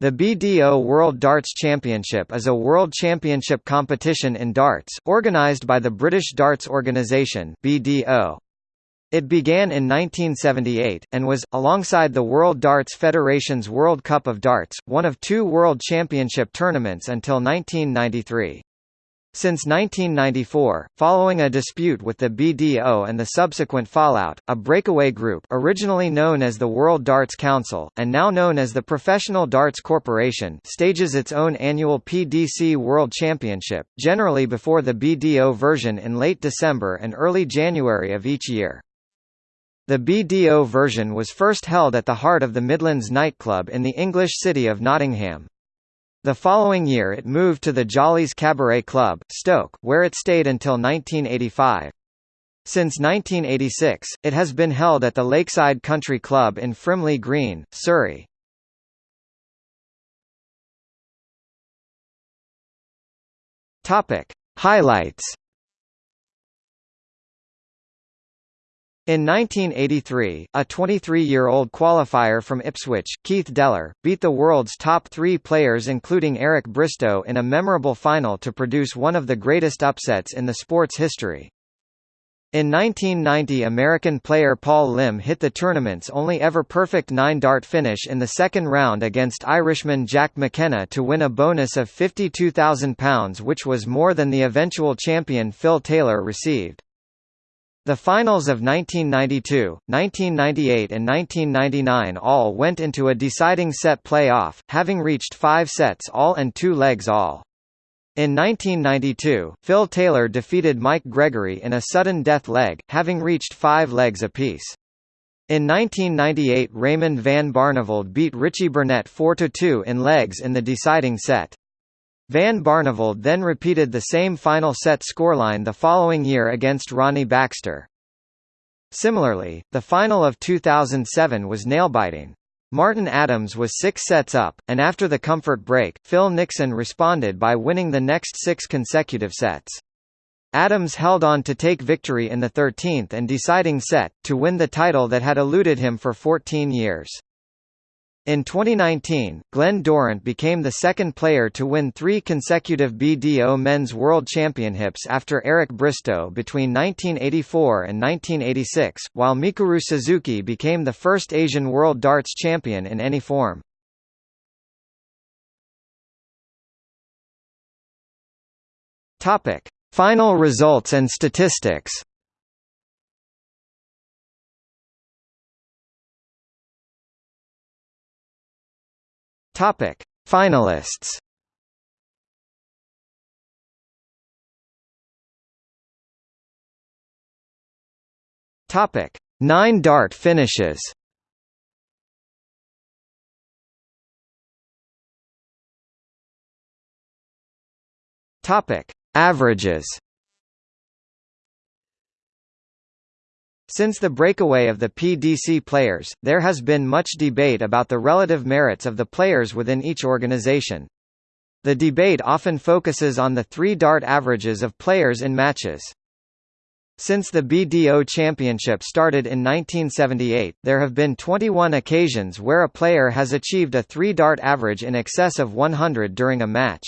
The BDO World Darts Championship is a world championship competition in darts, organised by the British Darts Organisation BDO. It began in 1978, and was, alongside the World Darts Federation's World Cup of Darts, one of two World Championship tournaments until 1993. Since 1994, following a dispute with the BDO and the subsequent fallout, a breakaway group originally known as the World Darts Council, and now known as the Professional Darts Corporation stages its own annual PDC World Championship, generally before the BDO version in late December and early January of each year. The BDO version was first held at the heart of the Midlands nightclub in the English city of Nottingham. The following year it moved to the Jollees Cabaret Club, Stoke, where it stayed until 1985. Since 1986, it has been held at the Lakeside Country Club in Frimley Green, Surrey. Highlights In 1983, a 23-year-old qualifier from Ipswich, Keith Deller, beat the world's top three players including Eric Bristow in a memorable final to produce one of the greatest upsets in the sport's history. In 1990 American player Paul Lim hit the tournament's only ever perfect nine-dart finish in the second round against Irishman Jack McKenna to win a bonus of £52,000 which was more than the eventual champion Phil Taylor received. The finals of 1992, 1998 and 1999 all went into a deciding set play-off, having reached five sets all and two legs all. In 1992, Phil Taylor defeated Mike Gregory in a sudden death leg, having reached five legs apiece. In 1998 Raymond van Barneveld beat Richie Burnett 4–2 in legs in the deciding set. Van Barneveld then repeated the same final set scoreline the following year against Ronnie Baxter. Similarly, the final of 2007 was nail-biting. Martin Adams was six sets up, and after the comfort break, Phil Nixon responded by winning the next six consecutive sets. Adams held on to take victory in the 13th and deciding set, to win the title that had eluded him for 14 years. In 2019, Glen Durrant became the second player to win three consecutive BDO Men's World Championships after Eric Bristow between 1984 and 1986, while Mikuru Suzuki became the first Asian World Darts Champion in any form. Final results and statistics. Topic: Finalists. Topic: 9 dart finishes. Topic: Averages. Since the breakaway of the PDC players, there has been much debate about the relative merits of the players within each organization. The debate often focuses on the three-dart averages of players in matches. Since the BDO Championship started in 1978, there have been 21 occasions where a player has achieved a three-dart average in excess of 100 during a match.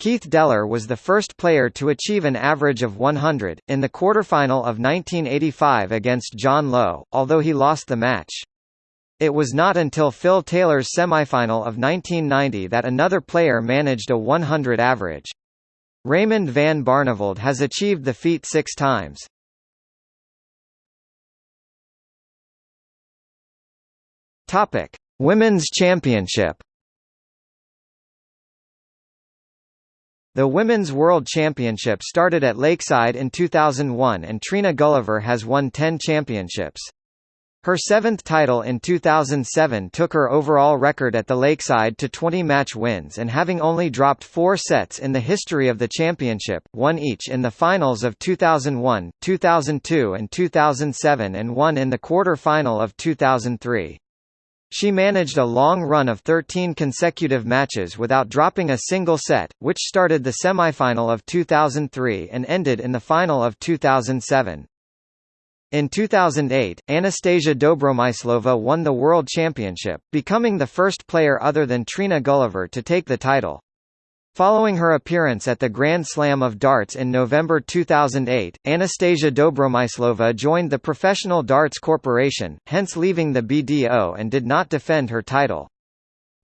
Keith Deller was the first player to achieve an average of 100, in the quarterfinal of 1985 against John Lowe, although he lost the match. It was not until Phil Taylor's semifinal of 1990 that another player managed a 100 average. Raymond van Barneveld has achieved the feat six times. Women's Championship The Women's World Championship started at Lakeside in 2001 and Trina Gulliver has won 10 championships. Her seventh title in 2007 took her overall record at the Lakeside to 20 match wins and having only dropped four sets in the history of the championship, won each in the finals of 2001, 2002 and 2007 and one in the quarter-final of 2003. She managed a long run of 13 consecutive matches without dropping a single set, which started the semifinal of 2003 and ended in the final of 2007. In 2008, Anastasia Dobromyslova won the World Championship, becoming the first player other than Trina Gulliver to take the title. Following her appearance at the Grand Slam of Darts in November 2008, Anastasia Dobromyslova joined the Professional Darts Corporation, hence leaving the BDO and did not defend her title.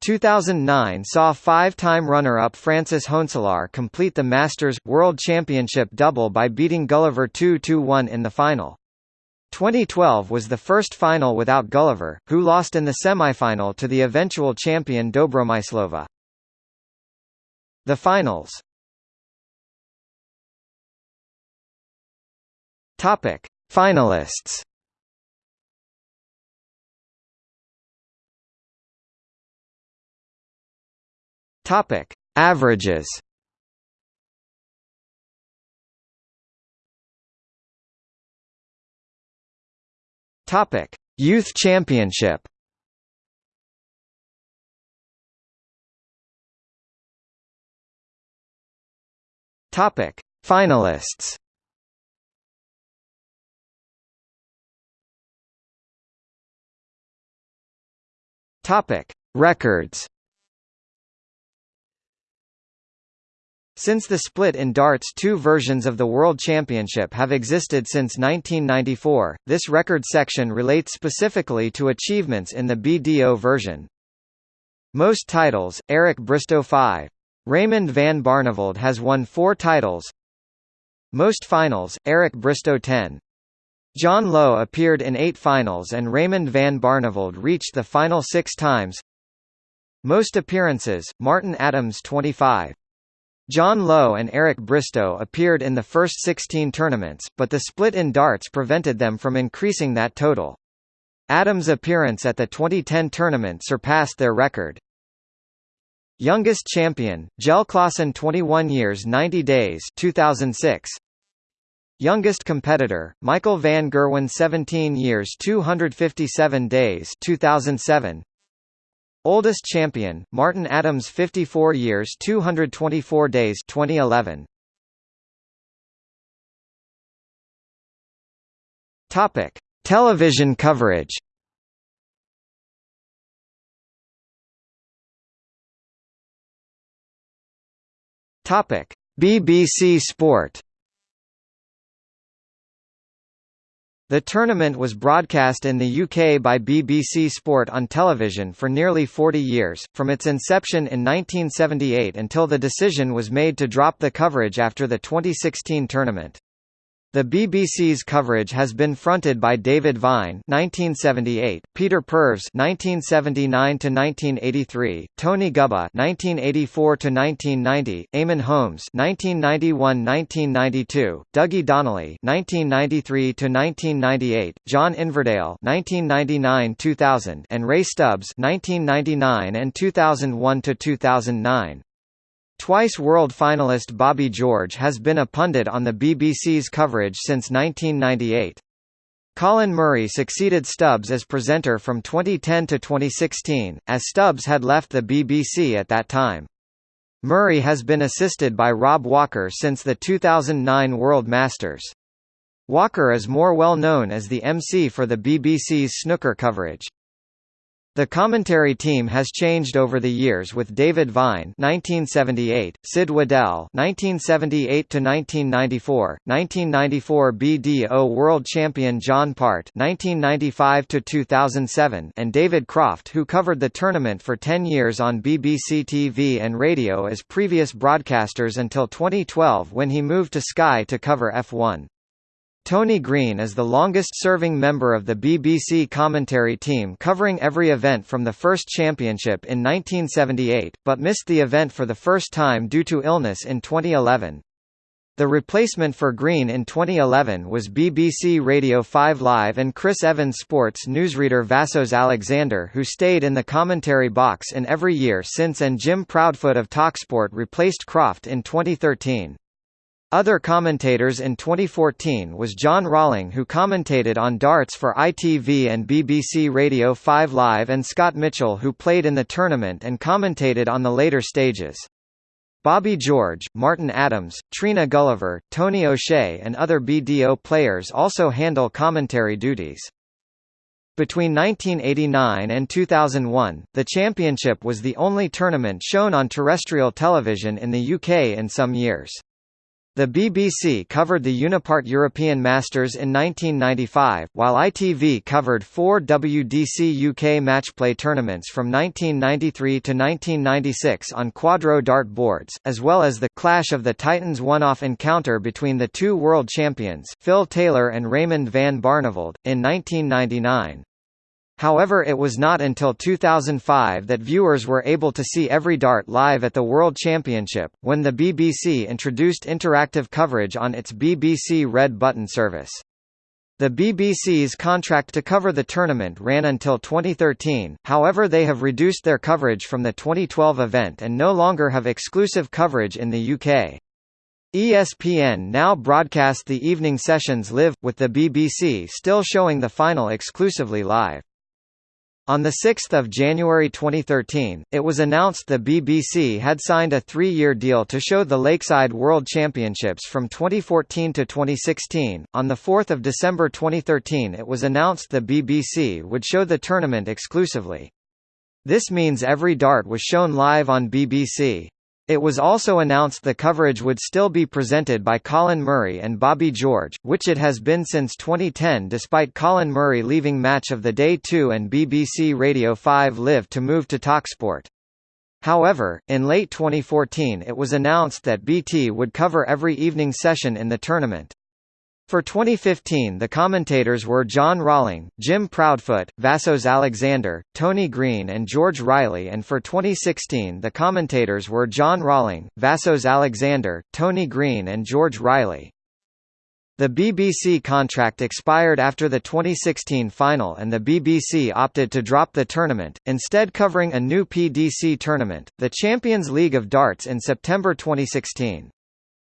2009 saw five-time runner-up Francis Hoenselaar complete the Masters World Championship double by beating Gulliver 2-1 in the final. 2012 was the first final without Gulliver, who lost in the semifinal to the eventual champion Dobromyslova. The finals Topic. Finalists Topic. Averages Topic: Youth Championship. Topic: Finalists. Topic: Records. Since the split in darts two versions of the World Championship have existed since 1994, this record section relates specifically to achievements in the BDO version. Most titles, Eric Bristow 5. Raymond van Barneveld has won four titles. Most finals, Eric Bristow 10. John Lowe appeared in eight finals and Raymond van Barneveld reached the final six times. Most appearances, Martin Adams 25. John Lowe and Eric Bristow appeared in the first 16 tournaments, but the split in darts prevented them from increasing that total. Adams' appearance at the 2010 tournament surpassed their record. Youngest champion, Jelle Klaasen 21 years 90 days 2006. Youngest competitor, Michael van Gerwen 17 years 257 days 2007. Oldest champion, Martin Adams 54 years 224 days 2011. Topic: Television coverage. Topic: BBC Sport. The tournament was broadcast in the UK by BBC Sport on television for nearly 40 years, from its inception in 1978 until the decision was made to drop the coverage after the 2016 tournament. The BBC's coverage has been fronted by David Vine (1978), Peter Purves (1979–1983), Tony Gubba (1984 to 1990), Eamonn Holmes (1991–1992), Dougie Donnelly (1993–1998), John Inverdale (1999–2000), and Ray Stubbs (1999 and 2001 to 2009). Twice world finalist Bobby George has been a pundit on the BBC's coverage since 1998. Colin Murray succeeded Stubbs as presenter from 2010 to 2016, as Stubbs had left the BBC at that time. Murray has been assisted by Rob Walker since the 2009 World Masters. Walker is more well known as the MC for the BBC's snooker coverage. The commentary team has changed over the years with David Vine 1978, Sid Waddell 1978 to 1994, 1994 BDO World Champion John Part 1995 to 2007, and David Croft who covered the tournament for 10 years on BBC TV and radio as previous broadcasters until 2012 when he moved to Sky to cover F1. Tony Green is the longest-serving member of the BBC commentary team covering every event from the first championship in 1978, but missed the event for the first time due to illness in 2011. The replacement for Green in 2011 was BBC Radio 5 Live and Chris Evans sports newsreader Vassos Alexander who stayed in the commentary box in every year since and Jim Proudfoot of TalkSport replaced Croft in 2013. Other commentators in 2014 was John Rawling who commentated on darts for ITV and BBC Radio 5 Live and Scott Mitchell who played in the tournament and commentated on the later stages. Bobby George, Martin Adams, Trina Gulliver, Tony O'Shea and other BDO players also handle commentary duties. Between 1989 and 2001, the championship was the only tournament shown on terrestrial television in the UK in some years. The BBC covered the Unipart European Masters in 1995, while ITV covered four WDC UK matchplay tournaments from 1993 to 1996 on quadro dart boards, as well as the Clash of the Titans one-off encounter between the two world champions, Phil Taylor and Raymond van Barneveld, in 1999. However it was not until 2005 that viewers were able to see every dart live at the World Championship, when the BBC introduced interactive coverage on its BBC Red Button service. The BBC's contract to cover the tournament ran until 2013, however they have reduced their coverage from the 2012 event and no longer have exclusive coverage in the UK. ESPN now broadcast the evening sessions live, with the BBC still showing the final exclusively live. On 6 January 2013, it was announced the BBC had signed a three-year deal to show the Lakeside World Championships from 2014 to 2016. On 4 December 2013 it was announced the BBC would show the tournament exclusively. This means every dart was shown live on BBC. It was also announced the coverage would still be presented by Colin Murray and Bobby George, which it has been since 2010 despite Colin Murray leaving Match of the Day 2 and BBC Radio 5 Live to move to TalkSport. However, in late 2014 it was announced that BT would cover every evening session in the tournament. For 2015 the commentators were John Rawling, Jim Proudfoot, Vassos Alexander, Tony Green and George Riley and for 2016 the commentators were John Rawling, Vassos Alexander, Tony Green and George Riley. The BBC contract expired after the 2016 final and the BBC opted to drop the tournament, instead covering a new PDC tournament, the Champions League of Darts in September 2016.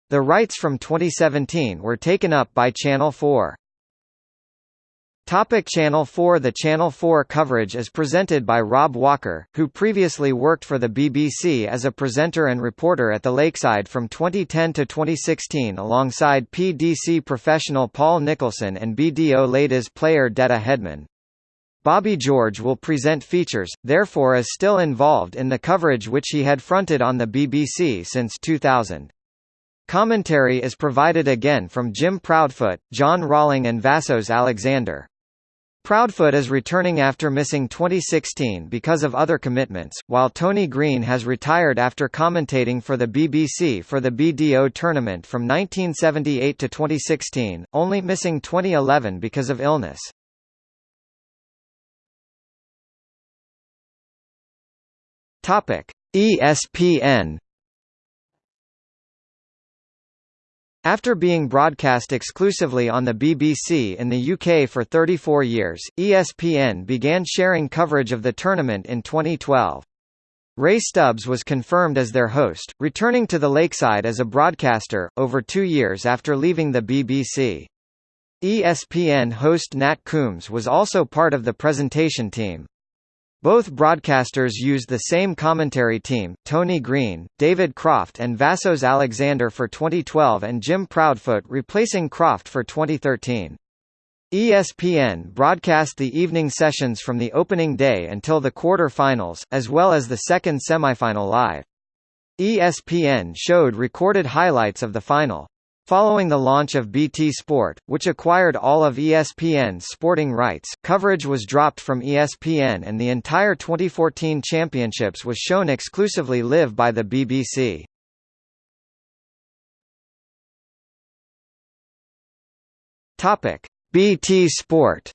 The rights from 2017 were taken up by Channel 4. Topic Channel 4 The Channel 4 coverage is presented by Rob Walker, who previously worked for the BBC as a presenter and reporter at the Lakeside from 2010 to 2016 alongside PDC professional Paul Nicholson and BDO Ladies player Deta Hedman. Bobby George will present features, therefore is still involved in the coverage which he had fronted on the BBC since 2000. Commentary is provided again from Jim Proudfoot, John Rawling and Vassos Alexander. Proudfoot is returning after missing 2016 because of other commitments, while Tony Green has retired after commentating for the BBC for the BDO tournament from 1978 to 2016, only missing 2011 because of illness. ESPN After being broadcast exclusively on the BBC in the UK for 34 years, ESPN began sharing coverage of the tournament in 2012. Ray Stubbs was confirmed as their host, returning to the Lakeside as a broadcaster, over two years after leaving the BBC. ESPN host Nat Coombs was also part of the presentation team. Both broadcasters used the same commentary team, Tony Green, David Croft and Vassos Alexander for 2012 and Jim Proudfoot replacing Croft for 2013. ESPN broadcast the evening sessions from the opening day until the quarter-finals, as well as the second semifinal live. ESPN showed recorded highlights of the final. Following the launch of BT Sport, which acquired all of ESPN's sporting rights, coverage was dropped from ESPN and the entire 2014 championships was shown exclusively live by the BBC. BT Sport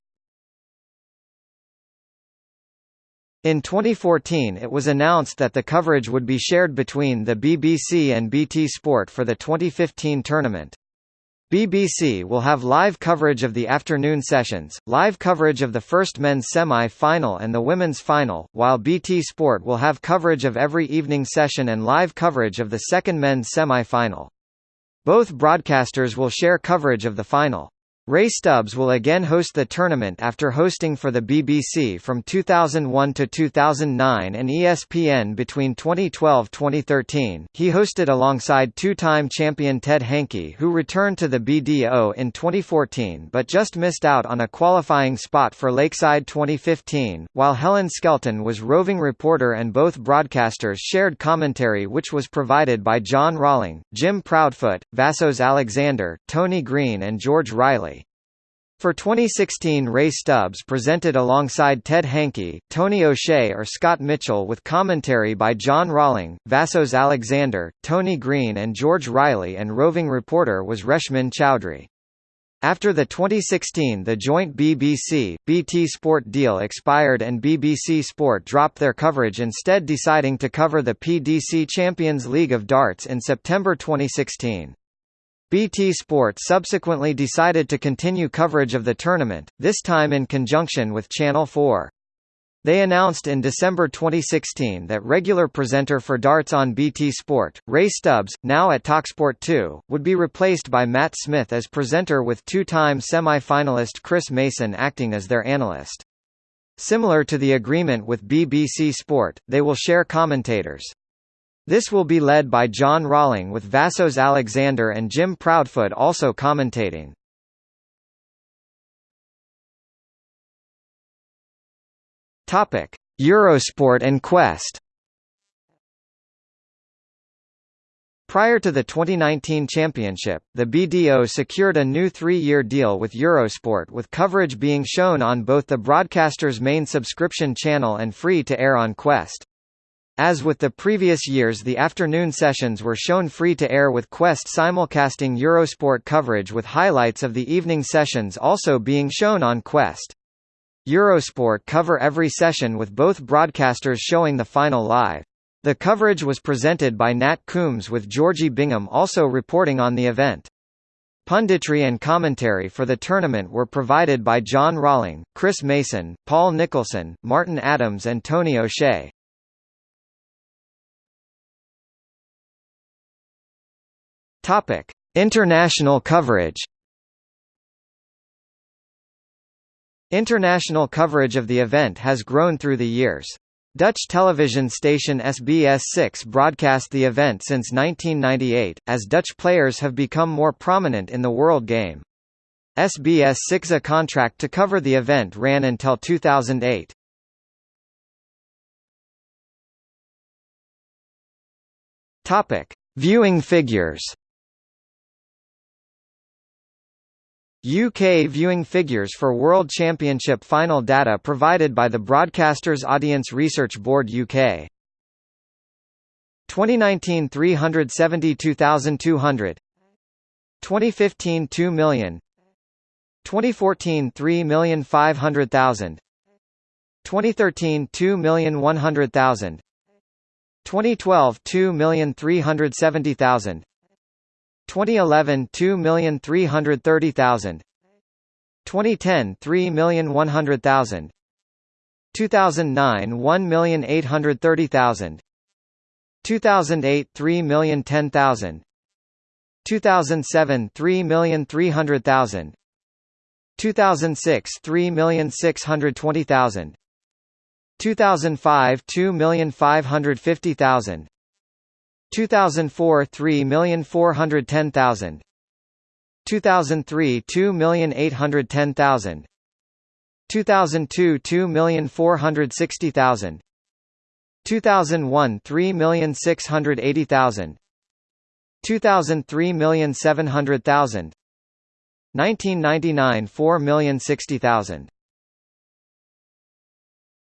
In 2014 it was announced that the coverage would be shared between the BBC and BT Sport for the 2015 tournament. BBC will have live coverage of the afternoon sessions, live coverage of the first men's semi-final and the women's final, while BT Sport will have coverage of every evening session and live coverage of the second men's semi-final. Both broadcasters will share coverage of the final. Ray Stubbs will again host the tournament after hosting for the BBC from 2001 to 2009 and ESPN between 2012-2013. He hosted alongside two-time champion Ted Hankey who returned to the BDO in 2014 but just missed out on a qualifying spot for Lakeside 2015, while Helen Skelton was roving reporter and both broadcasters shared commentary which was provided by John Rawling, Jim Proudfoot, Vassos Alexander, Tony Green and George Riley. For 2016 Ray Stubbs presented alongside Ted Hankey, Tony O'Shea or Scott Mitchell with commentary by John Rawling, Vassos Alexander, Tony Green and George Riley and roving reporter was Reshmin Chowdhury. After the 2016 the joint BBC, BT Sport deal expired and BBC Sport dropped their coverage instead deciding to cover the PDC Champions League of Darts in September 2016. BT Sport subsequently decided to continue coverage of the tournament, this time in conjunction with Channel 4. They announced in December 2016 that regular presenter for darts on BT Sport, Ray Stubbs, now at TalkSport 2, would be replaced by Matt Smith as presenter with two-time semi-finalist Chris Mason acting as their analyst. Similar to the agreement with BBC Sport, they will share commentators. This will be led by John Rawling with Vassos Alexander and Jim Proudfoot also commentating. Topic: Eurosport and Quest. Prior to the 2019 championship, the BDO secured a new three-year deal with Eurosport with coverage being shown on both the broadcaster's main subscription channel and free-to-air on Quest. As with the previous years the afternoon sessions were shown free-to-air with Quest simulcasting Eurosport coverage with highlights of the evening sessions also being shown on Quest. Eurosport cover every session with both broadcasters showing the final live. The coverage was presented by Nat Coombs with Georgie Bingham also reporting on the event. Punditry and commentary for the tournament were provided by John Rawling, Chris Mason, Paul Nicholson, Martin Adams and Tony O'Shea. Topic: International coverage. International coverage of the event has grown through the years. Dutch television station SBS6 broadcast the event since 1998, as Dutch players have become more prominent in the world game. SBS 6's contract to cover the event ran until 2008. Topic: Viewing figures. UK viewing figures for World Championship final data provided by the Broadcasters Audience Research Board UK. 2019 372,200 2015 2 million. 2014 3,500,000 2013 2,100,000 2012 2,370,000 2011 2,330,000 2010 3,100,000 2009 1,830,000 2008 3,010,000 2007 3,300,000 2006 3,620,000 2005 2,550,000 2004 3,410,000 2003 2,810,000 2002 2,460,000 2001 3,680,000 2003 1,700,000 1999 4,060,000